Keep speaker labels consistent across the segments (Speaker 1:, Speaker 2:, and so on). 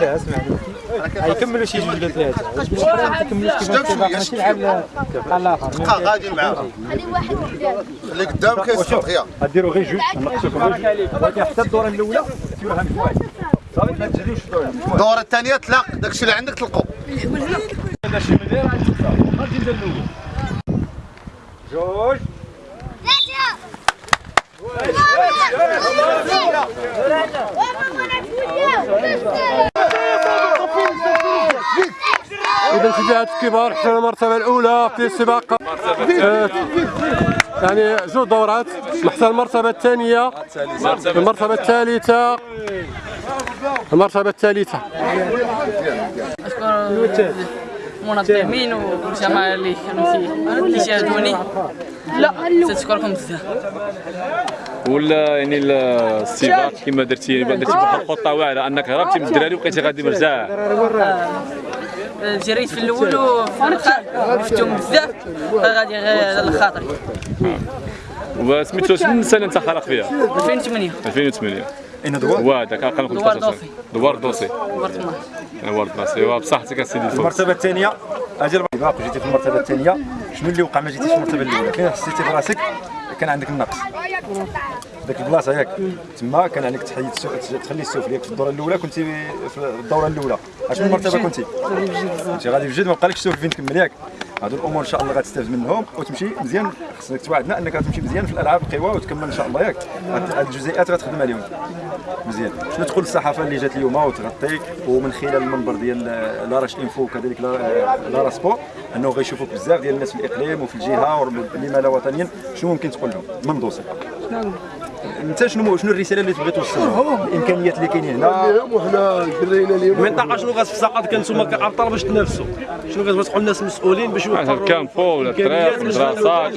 Speaker 1: لا أسمع. غيكملوا شي جوج ولا ثلاثة ما تكملوش كيفاش كيبقى ماشي لعب بحال الآخر
Speaker 2: بقى غادي معاها
Speaker 3: خلي واحد قدام
Speaker 2: اللي قدام كيصفر هي
Speaker 1: غديروا غير جوج. نقصوكم غير جوج. ولكن حتى الدورة الأولى من واحد. صافي ما تجريوش
Speaker 2: الدورة. الثانية تلاق داكشي اللي عندك تلقوا
Speaker 1: هذا شي مليون غادي ندير الأول جوج.
Speaker 4: إذا الاتحاد الكبار حتى المرتبة الأولى في السباق. آه، يعني جوج دورات. حتى المرتبة الثانية. المرتبة الثالثة. المرتبة الثالثة.
Speaker 5: اشكر المنظمين والجماعه اللي كانوا شاهدوني لا تشكركم بزاف.
Speaker 6: ولا يعني السباق كما درتي درتي بواحد الخطة واعرة أنك هربتي من الدراري وبقيتي غادي مرتاح
Speaker 5: جريت في الأول شفتهم بزاف. غادي على الخاطر.
Speaker 6: وسميتو شنو السنة انت خلق فيها.
Speaker 5: 2008
Speaker 6: 2008
Speaker 1: أين دوار؟
Speaker 6: هو هذاك أقل من
Speaker 5: دوار
Speaker 6: 15
Speaker 5: دوسي.
Speaker 6: دوار دوسي. دوار دوسي. ايوا بصحتك اسيدي الفوز.
Speaker 1: المرتبة الثانية. أجل باق جيتي في المرتبة الثانية. شنو اللي وقع ما جيتيش في المرتبة الأولى؟ فين حسيتي براسك؟ كان عندك النقص. ديك البلاصة ياك. تما كان عليك تحيد تخلي السوفل ليك في الدورة الأولى كنتي في الدورة الأولى. اشنو المرتبة كنتي. كنتي غادي بجد ما بقالكش السفل فين تكمل ياك. هادو الأمور إن شاء الله غتستافد منهم وتمشي مزيان. خصك توعدنا إنك غتمشي مزيان في الألعاب القوى وتكمل إن شاء الله ياك. هاد الجزئيات غتخدم عليهم مزيان. شنو تقول للصحافه اللي جات اليوم وتغطيك ومن خلال المنبر ديال لاراش أنفو وكذلك لا- لاراش سبور أنه غيشوفوك بزاف ديال الناس في الإقليم وفي الجهة ولما لا وطنيا. شنو ممكن تقول لهم؟ من دوسي انت شنو شنو الرسالة اللي تبغي توصلها الإمكانيات اللي كاينين هنا.
Speaker 7: المنطقة شنو غتفسقط كان نتوما كابطال باش تنافسوا؟ شنو غتبغي تقول الناس مسؤولين باش يوفروا
Speaker 6: الكامبو ولا الطريق المدرسات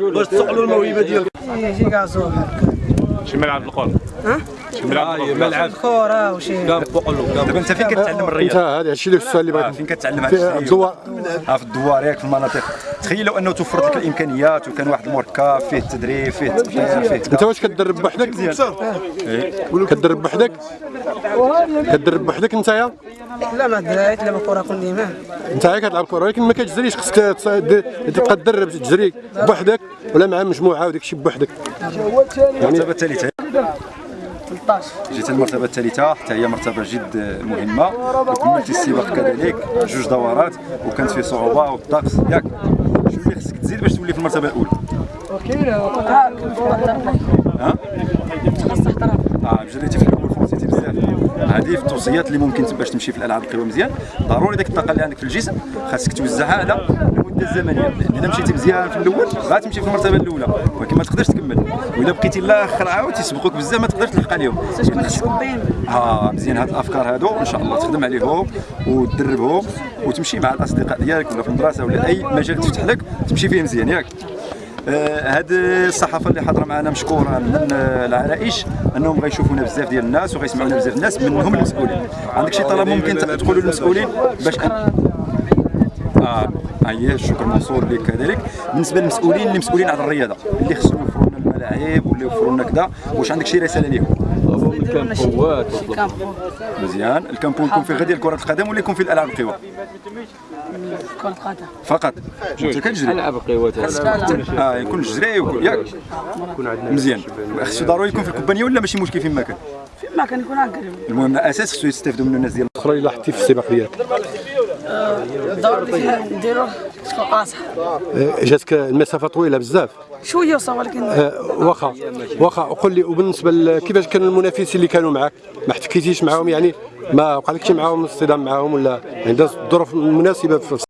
Speaker 7: باش تسقلوا الموهبة ديالكم.
Speaker 6: شي ملعب الآخر شي ملعب
Speaker 5: كره وشي فوق
Speaker 1: دابا أنت فين كتعلم الرياضة؟
Speaker 4: هذا الشيء اللي السؤال اللي بغيت
Speaker 1: فين كتعلم هذا
Speaker 4: الدوار.
Speaker 1: آه، في الدوار ياك في المناطق. تخيل لو أنه توفرت لك الإمكانيات وكان واحد المركب فيه التدريب فيه فيه
Speaker 4: أنت واش كتدرب بوحدك؟ إيه. كتدرب بوحدك؟ كتدرب بوحدك انت
Speaker 5: لا ما دريت لعب كره كل يوم
Speaker 4: انت هاك كتلعب كرة ولكن ما كتجريش خصك تبقى تدرب تجري بوحدك ولا مع مجموعة وداك الشيء بوحدك
Speaker 1: يعني
Speaker 5: 2016
Speaker 1: جيت المرتبه الثالثة حتى هي مرتبة جد مهمة. وكملت السباق كذلك جوج دورات وكانت فيه صعوبة والطقس ياك شنو اللي خصك تزيد باش تولي في المرتبة الأولى؟ أوكي ها؟ تخصص آه، في هذه في التوصيات اللي ممكن باش تمشي في الألعاب القوى مزيان. ضروري ديك الطاقة اللي عندك في الجسم خاصك توزعها على المدة الزمنية. لأن إذا مشيتي مزيان في الأول غتمشي في المرتبة الأولى ولكن ما تقدرش تكمل. وإذا بقيتي الآخر عاود تيسبقوك بزاف ما تقدرش تلحق عليهم آه مزيان. هاد الأفكار هادو إن شاء الله تخدم عليهم وتدربهم وتمشي مع الأصدقاء ديالك ولا في المدرسة ولا أي مجال تفتح لك تمشي فيه مزيان. ياك. هاد الصحافة اللي حاضرة معنا مشكورة من آه، العرائش أنهم غيشوفونا بزاف ديال الناس وغيسمعونا بزاف الناس منهم المسؤولين. عندك شي طلب ممكن تقولوا للمسؤولين باش أن... آه هي الشكر موصول لك كذلك. بالنسبة للمسؤولين اللي مسؤولين على الرياضة اللي خصهم يوفروا لنا الملاعب واللي يوفروا لنا كذا واش عندك شي رسالة ليهم؟ مزيان. الكامبو يكون فيه غير ديال كرة القدم ولا يكون فيه الألعاب؟ القوى
Speaker 5: كرة قدم
Speaker 1: فقط. أنت كتجري.
Speaker 6: ألعاب القوات
Speaker 1: آه يكون جري ياك. مزيان. خصو ضروري يكون في الكوبانية ولا ماشي مشكل فين ما كان
Speaker 5: ما كان يكون هكا
Speaker 1: المهم أساس خصو يستافدوا منه الناس ديال
Speaker 4: الاخرى اللي لاحظتي في السباق ديالك
Speaker 5: الدور ديال نديرو شكون قاصح.
Speaker 4: آه، جاتك المسافة طويلة بزاف.
Speaker 5: شوية وصا ولكن
Speaker 4: آه، واخا واخا وقول لي وبالنسبة كيفاش كانوا المنافسين اللي كانوا معك ما احتكيتيش معاهم؟ يعني ما وقع لك شي معاهم اصطدام معاهم ولا عند الظروف المناسبه في